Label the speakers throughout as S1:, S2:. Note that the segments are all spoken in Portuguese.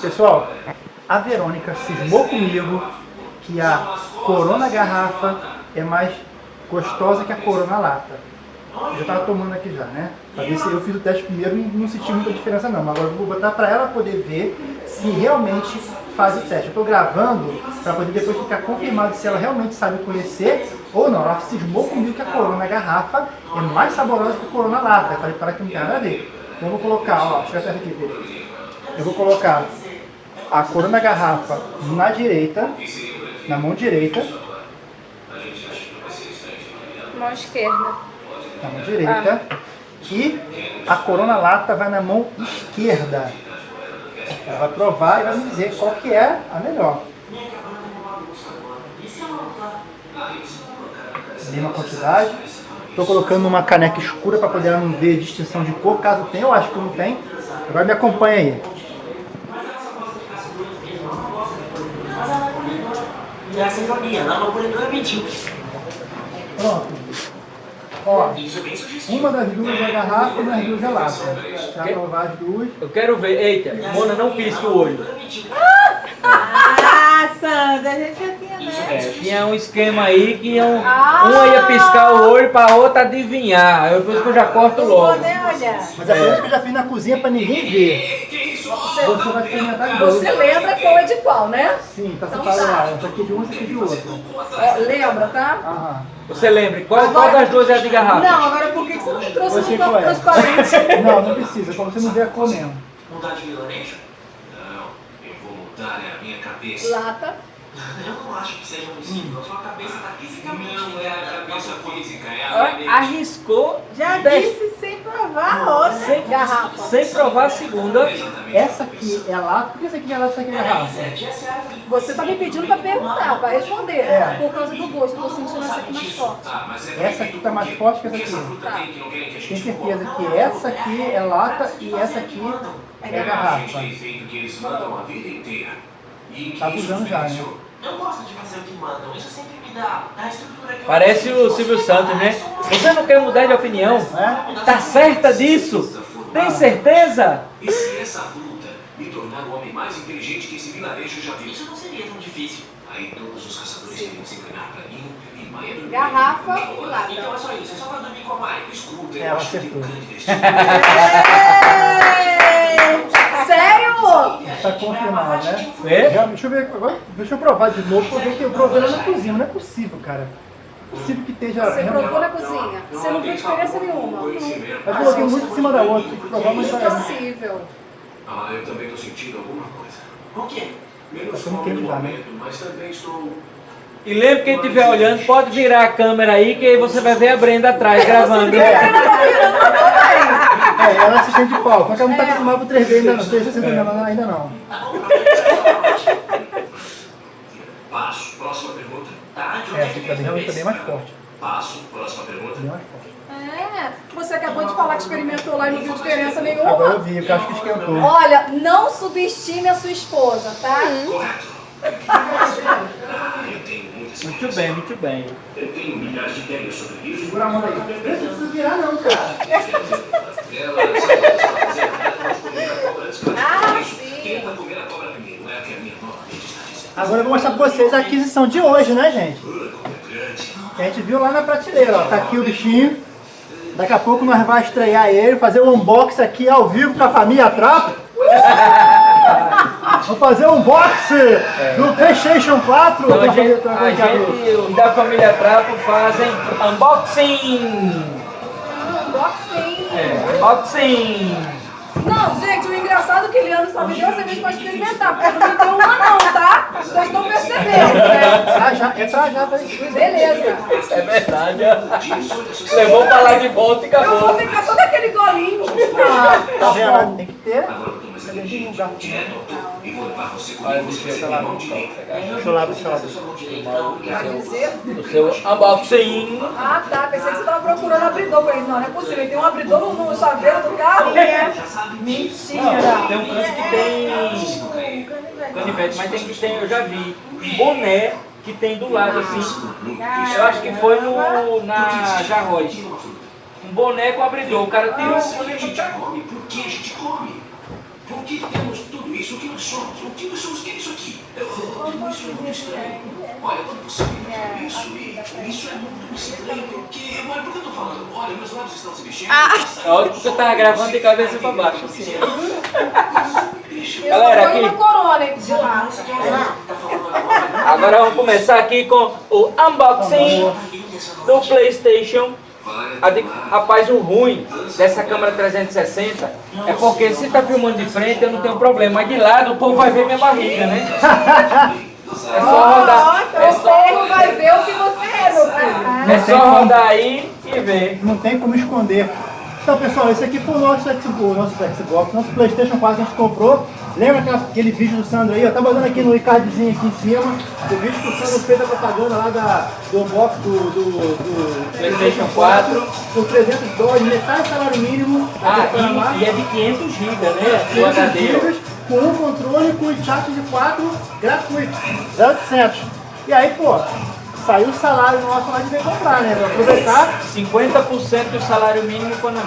S1: Pessoal, a Verônica cismou comigo que a Corona Garrafa é mais gostosa que a Corona Lata. Eu já tava tomando aqui já, né? Pra ver se eu fiz o teste primeiro e não senti muita diferença não. Mas agora eu vou botar pra ela poder ver se realmente faz o teste. Eu tô gravando pra poder depois ficar confirmado se ela realmente sabe conhecer ou não. Ela cismou comigo que a Corona Garrafa é mais saborosa que a Corona Lata. Eu falei para que não tem nada a ver. Então eu vou colocar, ó, chega perto aqui, Felipe. Eu vou colocar a Corona Garrafa na direita, na mão direita.
S2: Mão esquerda.
S1: Na mão direita. E a Corona Lata vai na mão esquerda. Ela vai provar e vai me dizer qual que é a melhor. Mesma quantidade. Estou colocando uma caneca escura para poder não ver distinção de cor. Caso tenha, eu acho que não tem. Agora me acompanha aí.
S3: E na laboratória mentiu.
S1: Pronto. Ó,
S3: é
S1: uma das duas é garrafa e uma das duas é lata. Já provar as duas.
S4: Eu quero ver. Eita, Mona, não pisque o olho.
S5: Ah, Sandra, a gente já tinha,
S4: É,
S5: né?
S4: tinha um esquema aí que iam,
S5: Ah!
S4: uma ia piscar o olho pra outra adivinhar. Eu, por isso que eu já corto logo.
S1: Mas é por isso que eu já fiz na cozinha para ninguém ver. Você vai experimentar agora.
S2: Você lembra qual é de qual, né?
S1: Sim, tá separado lá. Essa aqui de um, essa aqui de outro.
S2: Ó, lembra, tá?
S1: Aham.
S4: Você lembra? Qual, qual das duas é a de garrafa?
S2: Não, agora por que que você não trouxe
S1: sei
S2: no copo
S1: qual é.
S2: transparente?
S1: Não, não precisa, pra você não ver a cor mesmo.
S3: Mudar de vilarejo?
S6: Não, eu vou mudar é a minha cabeça.
S2: Lata.
S3: Eu não acho que seja possível. A sua cabeça tá fisicamente
S6: Não é a cabeça física, é a.
S4: Arriscou
S5: Já disse sem provar a outra.
S4: sem,
S2: Garrafa.
S4: sem provar a segunda.
S6: Exatamente.
S1: Essa aqui é lata, por que essa aqui é lata e essa aqui é garrafa?
S2: Você tá me pedindo pra perguntar, pra responder.
S1: É.
S2: Por causa do gosto, tô sentindo essa aqui mais forte.
S6: Mas é
S1: Essa aqui tá mais forte que essa
S6: Essa
S1: aqui.
S6: fruta tem que não querem que a
S1: Tem
S6: gente
S1: certeza que essa aqui é lata e essa aqui é
S6: A gente
S1: garrafa.
S6: E
S1: Tá abusando já, né?
S3: Eu gosto de fazer o que mandam. Isso sempre me dá, dá a estrutura que eu
S4: Parece o Silvio Santos, né? Você não quer mudar de opinião?
S1: É?
S4: Tá certa disso? Tem certeza?
S6: E se essa fruta me tornar o homem mais inteligente que esse vilarejo já viu?
S3: Isso não seria tão difícil.
S6: Aí todos os caçadores teriam se encanar pra mim e Maia dormir.
S2: Garrafa e lata.
S3: Então é só isso. É só pra dormir com a Maia.
S6: Escuta,
S1: Ela
S6: eu acho que tem um
S1: acertou.
S6: grande destino.
S1: Tá confirmado, né?
S4: É?
S1: Já, deixa eu ver agora, deixa eu provar de novo, porque eu provei lá na cozinha, não é possível, cara. Não é possível que esteja...
S2: Você provou na cozinha. Você não viu diferença nenhuma.
S1: Eu coloquei muito em cima da outra, tem que provar, mas tá...
S2: Impossível.
S6: Ah, eu também tô sentindo alguma coisa.
S3: O quê?
S6: Menos
S1: já, né?
S6: momento, mas também estou...
S4: E lembre quem estiver olhando, pode virar a câmera aí que aí você vai ver a Brenda atrás gravando.
S1: É, ela é assistente de palco, só que ela não tá acostumada pro 3D ainda não, 360 ainda, ainda não.
S6: Passo, próxima pergunta.
S3: Tá,
S1: É,
S3: é
S1: tá
S3: vem
S1: bem, tá bem mais forte,
S6: Passo, próxima pergunta.
S1: bem mais forte.
S2: É, você acabou de falar que experimentou lá e não viu diferença
S1: Agora
S2: nenhuma.
S1: eu vi, eu acho que esquentou.
S2: Olha, não subestime a sua esposa, tá?
S6: Correto. Ah,
S4: Muito bem, muito bem.
S6: Eu tenho milhares de ideias sobre isso.
S1: Segura a mão aí. Não precisa virar não, cara.
S6: Ela sabe que a cobra antes que ela
S2: Ah, sim.
S6: Quem vai comer a cobra primeiro? É que a minha nova mente está dizendo.
S1: Agora eu vou mostrar pra vocês a aquisição de hoje, né, gente?
S6: Como é.
S1: Que a gente viu lá na prateleira, ó. Tá aqui o bichinho. Daqui a pouco nós vamos estrear ele, fazer um unboxing aqui ao vivo com a família Trapo. Vamos fazer um unboxing do Playstation 4.
S4: Então a gente, a gente, da família Trapo fazem unboxing.
S2: Unboxing.
S4: É, unboxing.
S2: Não, gente, o engraçado é que Eliano só me deu essa vez pra experimentar, porque não me deu uma não, tá? Vocês estão percebendo, né?
S1: Pra já, é pra já, pra isso.
S2: Beleza.
S4: É verdade. Levou pra lá de volta e
S2: Eu vou
S4: acabou.
S2: ficar só daquele golinho.
S1: Ah, tá vendo? Tem que ter.
S6: Agora eu tô mais inteligente. Direto ao topo. E vou levar você comigo. Você vai ser minha mão direita.
S1: Deixa eu lá, deixa eu lá.
S2: Quer dizer?
S4: O seu unboxing.
S2: Ah, tá. Pensei que você tava procurando abridor. Falei, não, não é possível. Tem um abridor no, no chaveiro do carro? Mentira.
S4: Tem um canto que tem canivete, mas tem que tem, eu já vi, um boné que tem do lado assim. Eu acho que foi no, na Jarroz. Um boné com abridor. O cara
S6: gente come, por que a gente come? Por que temos tudo isso que nos
S3: nós somos? O que nós somos? O que é isso aqui? Eu, eu, isso é muito estranho. Olha, quando você me isso, e isso é muito estranho, porque... Olha, por que eu tô falando? Olha, meus lábios estão se mexendo.
S4: Olha porque eu tava gravando de cabeça pra baixo, assim.
S2: Eu
S4: Galera, aqui.
S3: Tá. Agora
S4: vamos começar aqui com o unboxing do Playstation. Rapaz, o ruim dessa câmera 360 é porque se tá filmando de frente eu não tenho problema, mas de lado o povo vai ver minha barriga, né? É só rodar, é
S2: O
S4: só,
S2: povo vai ver o que você é, meu filho.
S4: é só rodar aí e ver.
S1: Não tem como esconder. Então, pessoal, esse aqui foi o nosso Xbox, o nosso Xbox, nosso Playstation 4 que a gente comprou. Lembra aquele vídeo do Sandro aí? Eu tava dando aqui no cardzinho aqui em cima. O vídeo que o Sandro fez a propaganda lá da, do unbox do, do, do
S4: PlayStation 4.
S1: Por 300 dólares, metade do salário mínimo.
S4: Ah, e, e é de 500 GB, né? O
S1: 500
S4: HD.
S1: gigas, com um controle com o chat de 4 gratuito, 0800. E aí, pô, saiu o salário nosso lá de vir comprar, né? Pra aproveitar.
S4: 50% do salário mínimo mão.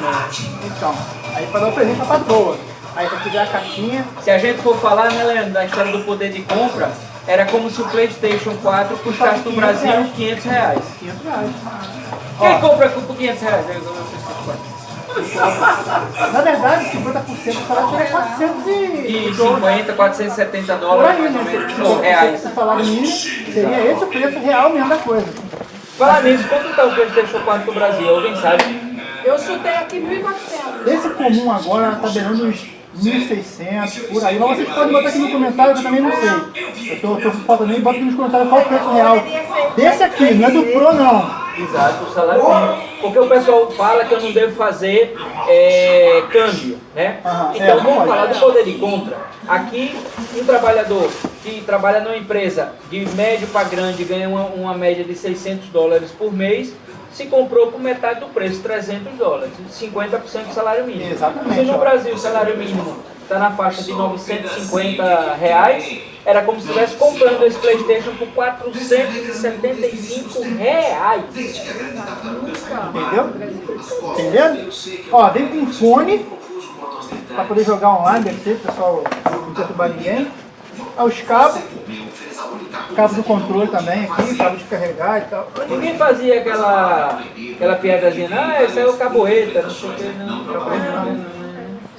S1: Então, aí pra dar um presente pra patroa. Aí pra tiver a caixinha,
S4: Se a gente for falar, né, Leandro, da história do poder de compra, era como se o PlayStation 4 custasse no Brasil 500 reais.
S1: 500 reais.
S4: Quem
S1: Ó.
S4: compra por 500 reais? Eu- eu- eu- eu-
S1: Na verdade, 50% do salário seria 400 e...
S4: E 50, 470
S1: Por
S4: dólares,
S1: aí,
S4: mais ou
S1: né?
S4: menos,
S1: Se-
S4: ou reais.
S1: se- O salário mínimo seria esse o preço real mesmo da coisa.
S4: Falar nisso, quanto tá o PlayStation 4 no Brasil? Alguém sabe?
S2: Eu chutei aqui 1.400.
S1: Esse comum agora tá beirando uns 1.600, por aí. Mas vocês podem botar aqui no comentário que eu também não sei. Eu tô, tô faltando aí, bota aqui nos comentários qual o preço real. Desse aqui, não é do Pro não.
S4: Exato, o salário mínimo. Porque o pessoal fala que eu não devo fazer é, câmbio, né? Então
S1: é,
S4: vamos
S1: pode.
S4: falar do poder de compra. Aqui, um trabalhador que trabalha numa empresa de médio para grande ganha uma, uma média de 600 dólares por mês, se comprou por metade do preço, 300 dólares, 50% do salário mínimo.
S1: Exatamente,
S4: Se no. Brasil o salário mínimo está na faixa de 950 reais, era como se estivesse comprando esse Playstation por 475 reais.
S1: Entendeu? Entendendo? Ó, vem com fone pra poder jogar online, deve ser, pessoal, não perturbar ninguém. Os cabos, cabo do controle também aqui, cabo de carregar e tal.
S4: Ninguém fazia aquela, aquela piadazinha, ah, esse é o caboeta, não sei o que, não. não, não, não.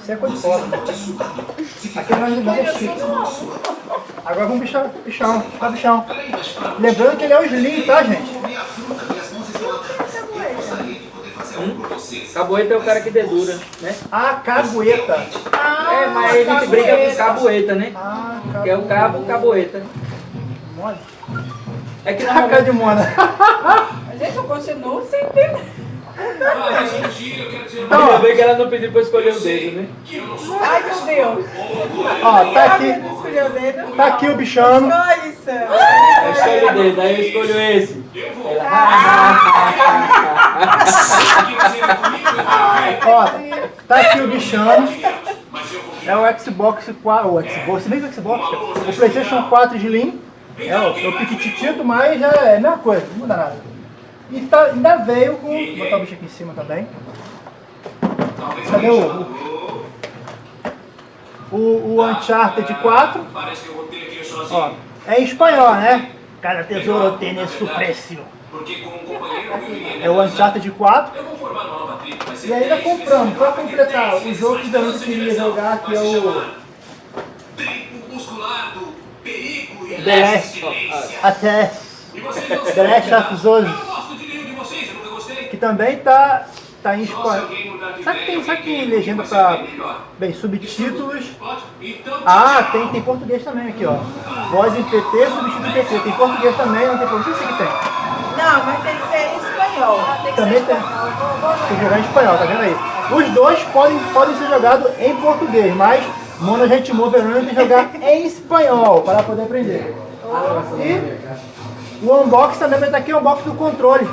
S1: Isso é coisa de foda. Aqui nós é chique. Agora vamos bichar, bichão, tá bichão. Lembrando que ele é o Slim, tá, gente?
S4: Caboeta é o cara que dedura, né?
S1: A cagueta.
S4: É, mas a gente brinca com caboeta, né?
S1: Ah,
S4: Que é o cabo, caboeta.
S1: Mole.
S4: É que
S1: Caca
S4: normalmente...
S1: de mona.
S2: Gente, eu continuo sem entender.
S4: Ainda bem que ela não pediu pra escolher o dedo, né?
S2: Ai, meu Deus.
S1: Ó, tá aqui,
S5: Escolheu o dedo.
S1: tá aqui o bichano.
S5: Escolhe, Sam.
S4: Eu escolho o dedo, aí eu escolho esse. Ela...
S1: Ó, tá aqui o bichano. É o Xbox 4, o Xbox, se bem que o Xbox, o Playstation 4 Slim. É o, é o piquititito, mas já é a mesma coisa, não muda nada. E tá, ainda veio com. Vou botar o bicho aqui em cima também. Cadê o. O, o Uncharted 4?
S3: Parece que eu botei aqui sozinho.
S1: Ó, é em espanhol, né? Cada tesouro tem su
S3: eu iria
S1: É o Uncharted 4.
S3: Eu vou formar uma nova tribo, vai ser
S1: E ainda comprando, pra completar o jogo que Danilo queria jogar, que é o
S3: e.
S1: Até The Last of Us. Que também tá, tá em espanhol. Sabe que tem, que tem legenda
S3: ser bem
S1: subtítulos.
S3: Então,
S1: Ah, tem, tem português também aqui, ó. Voz em PT, subtítulo em PT. Tem português também, não tem português. O que tem?
S5: Não, mas tem que ser em espanhol.
S1: Também tem. Tem que jogar em espanhol, tá vendo aí? Os dois podem, podem ser jogados em português, mas Mono Ritmo Verano tem que jogar em espanhol para poder aprender. E o unboxing também vai estar aqui, o unboxing do controle.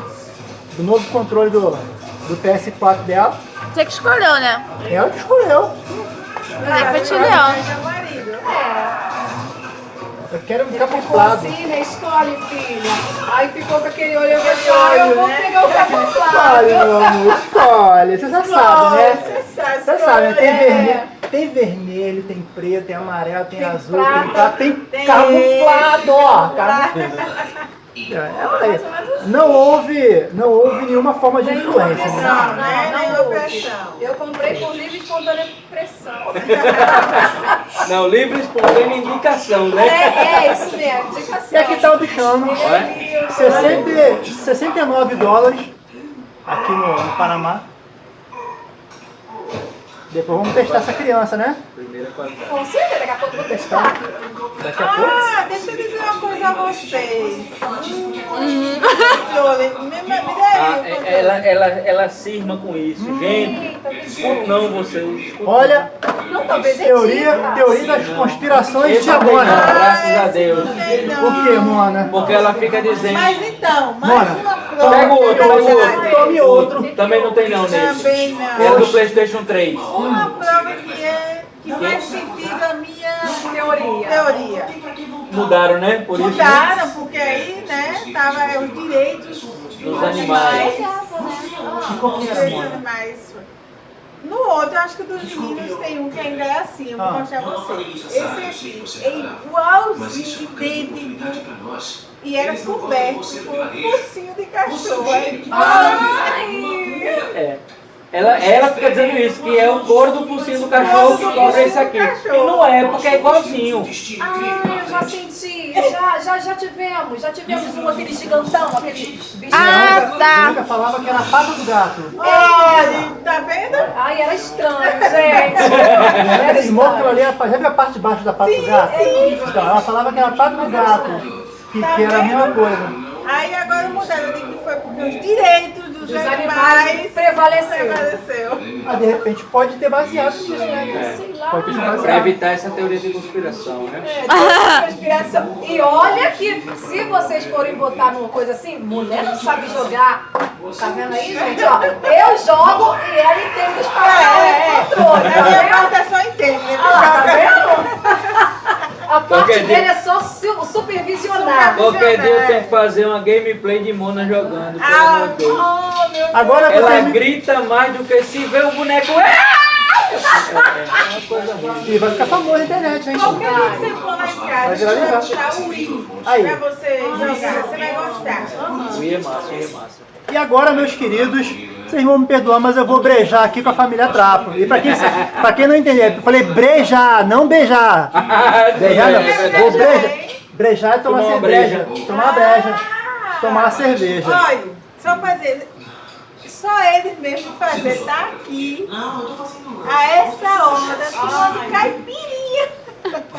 S1: Do novo controle do, do PS4 dela.
S7: Você que escolheu, né?
S1: Ela que escolheu.
S7: É petilhão.
S5: Meu marido.
S1: Eu quero um
S2: Ficou
S1: camuflado.
S2: assim, né? Escolhe, filha. Aí ficou com aquele olho
S5: Aquele
S2: fechado. Eu
S5: olho,
S2: vou
S5: né?
S2: pegar o camuflado.
S1: Escolhe, meu amor, escolhe. Você já sabe, né?
S5: Você
S1: sabe, né? tem, vermelho, tem vermelho, tem preto, tem amarelo, tem,
S2: Tem
S1: azul,
S2: prata,
S1: tem prata, tem,
S5: tem
S1: camuflado, ó. Camuflado. É, olha aí. Não houve, não houve nenhuma forma de influência. Né?
S5: Não,
S2: Não,
S5: né?
S2: não
S5: Nem
S2: houve.
S5: opressão.
S2: Eu comprei por livre e espontânea pressão.
S4: Não, livre espontânea indicação,
S2: É,
S4: né?
S2: é isso mesmo, indicação.
S1: E aqui tá o bichano,
S4: Olha.
S1: 60, 69 dólares aqui no, no Panamá. Depois vamos testar essa criança, né?
S4: Primeira qualidade.
S2: Com certeza, daqui a pouco eu vou testar.
S1: Daqui a pouco.
S5: Ah, deixa eu dizer uma coisa a vocês. Controle. Me, me,
S4: Ah, é-
S5: controle.
S4: ela, ela, ela cisma com isso. Gente, escuta não vocês. escuta
S1: Olha,
S2: Não, talvez é
S1: teoria, teoria das conspirações de
S4: não,
S1: Mona.
S4: graças a Deus.
S5: Não.
S1: Por que, Mona?
S4: Porque ela fica dizendo.
S5: Mas então, mais
S1: Mona,
S5: uma prova.
S4: Pega o outro, pega o outro.
S1: Tome outro.
S4: Também não tem não nesse.
S5: Também não.
S4: É do Playstation 3.
S5: Uma prova que, é, que faz sentido a minha
S2: Teoria.
S5: teoria.
S4: Mudaram, né? Por isso. né?
S5: Mudaram, porque aí, né, tava os direitos
S4: Dos animais.
S5: Dos
S1: Mona?
S5: animais. No outro, acho que dos meninos tem um que ainda é assim, eu vou
S1: Ah.
S5: mostrar a vocês. Esse aqui é igualzinho,
S3: é
S5: idêntico, e era coberto por um focinho de cachorro. É
S4: É. Ela, ela fica dizendo isso, que é o couro do focinho do cachorro que cobre esse aqui. E não é, porque é igualzinho.
S2: Ah, eu já senti. Já, já, já tivemos. Já tivemos um, aquele gigantão, aquele bicho.
S7: Ah, tá.
S1: nunca falava que era a pata do gato.
S5: Olha, tá vendo?
S2: Ai, era estranho, gente.
S1: Que aquilo ali era, já viu a parte de baixo da pata do gato? Então, ela falava que era a pata do gato. Que, que era a mesma coisa.
S5: Aí agora mudaram de que foi porque os direitos dos,
S2: Dos
S5: animais
S2: animais prevaleceu.
S5: prevaleceu.
S1: Mas de repente pode ter baseado nisso, né?
S4: Pra
S1: baseado.
S4: evitar essa teoria de conspiração, né?
S2: É, conspiração. E olha que se vocês forem botar numa coisa assim, mulher não sabe jogar. Tá vendo aí, gente? Ó, eu jogo e ela entende os
S5: É,
S2: parágrafos
S5: é,
S2: do controle.
S5: A
S2: Tá
S5: minha
S2: vendo?
S5: parte é só entende, né?
S2: Lá, tá vendo? A parte
S4: Qualquer dia-
S2: dele é só su- supervisionar.
S4: Qualquer dia eu tenho que fazer uma gameplay de Mona jogando,
S5: Ah, oh, meu Deus.
S1: Agora
S4: Ela
S1: você me...
S4: grita mais do que se vê o boneco. É, é uma coisa ruim.
S1: E vai ficar famoso na internet, hein?
S5: Qualquer dia que você for lá em
S1: Vai
S5: casa, vai botar o Wii
S1: Aí.
S5: pra você jogar. Você vai gostar.
S4: O I é massa, o I é massa.
S1: E agora, meus queridos, vocês vão me perdoar, mas eu vou brejar aqui com a família Trapo. E pra quem, pra quem não entender, eu falei brejar, não beijar. Brejar não. Vou brejar. Brejar é tomar cerveja.
S4: breja.
S1: Tomar breja. Tomar cerveja.
S5: Olha, só fazer. Só eles mesmo fazer tá aqui
S3: Não, eu tô fazendo
S5: a essa hora tomando caipirinha.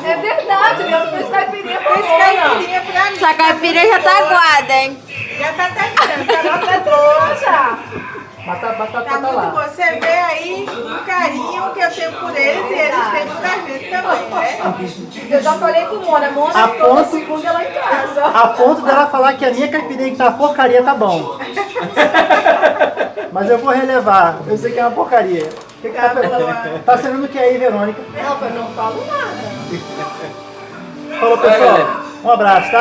S2: É verdade, o Leandro fez caipirinha pra
S5: Fez
S2: Mona.
S5: caipirinha pra mim.
S7: Essa caipira já tá aguada, hein?
S5: Já tá terminando, tá
S2: Tá boa já.
S1: Batata, batata
S5: Tá muito
S1: lá.
S5: bom. Você vê aí o carinho que eu tenho por eles e eles têm por a gente também, né?
S2: Eu já falei com Mona. Mona,
S1: A
S2: toda
S1: ponto-
S2: segunda ela em casa.
S1: A ponto dela falar que a minha caipirinha que tá uma porcaria tá bom. Mas eu vou relevar. Eu sei que é uma porcaria. Que que tá,
S5: Tá boa.
S1: tá sendo o que aí, Verônica?
S2: Não, eu não falo nada.
S1: Falou, pessoal. Um abraço, tá?